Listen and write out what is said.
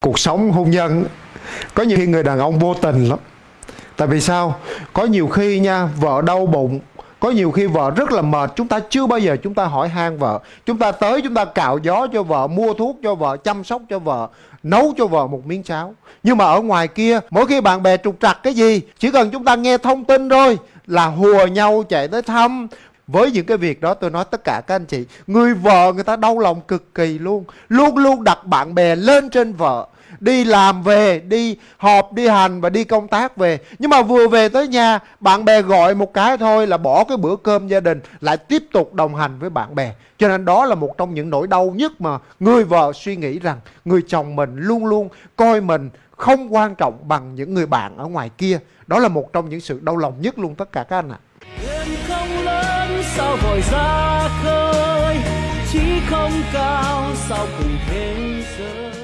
cuộc sống hôn nhân, có nhiều khi người đàn ông vô tình lắm. Tại vì sao? Có nhiều khi nha, vợ đau bụng, có nhiều khi vợ rất là mệt. Chúng ta chưa bao giờ chúng ta hỏi han vợ. Chúng ta tới, chúng ta cạo gió cho vợ, mua thuốc cho vợ, chăm sóc cho vợ, nấu cho vợ một miếng cháo. Nhưng mà ở ngoài kia, mỗi khi bạn bè trục trặc cái gì, chỉ cần chúng ta nghe thông tin thôi là hùa nhau chạy tới thăm với những cái việc đó tôi nói tất cả các anh chị, người vợ người ta đau lòng cực kỳ luôn. Luôn luôn đặt bạn bè lên trên vợ. Đi làm về, đi họp, đi hành và đi công tác về. Nhưng mà vừa về tới nhà, bạn bè gọi một cái thôi là bỏ cái bữa cơm gia đình, lại tiếp tục đồng hành với bạn bè. Cho nên đó là một trong những nỗi đau nhất mà người vợ suy nghĩ rằng người chồng mình luôn luôn coi mình không quan trọng bằng những người bạn ở ngoài kia. Đó là một trong những sự đau lòng nhất luôn tất cả các anh ạ sao vội ra khơi chỉ không cao sao cùng thế giới.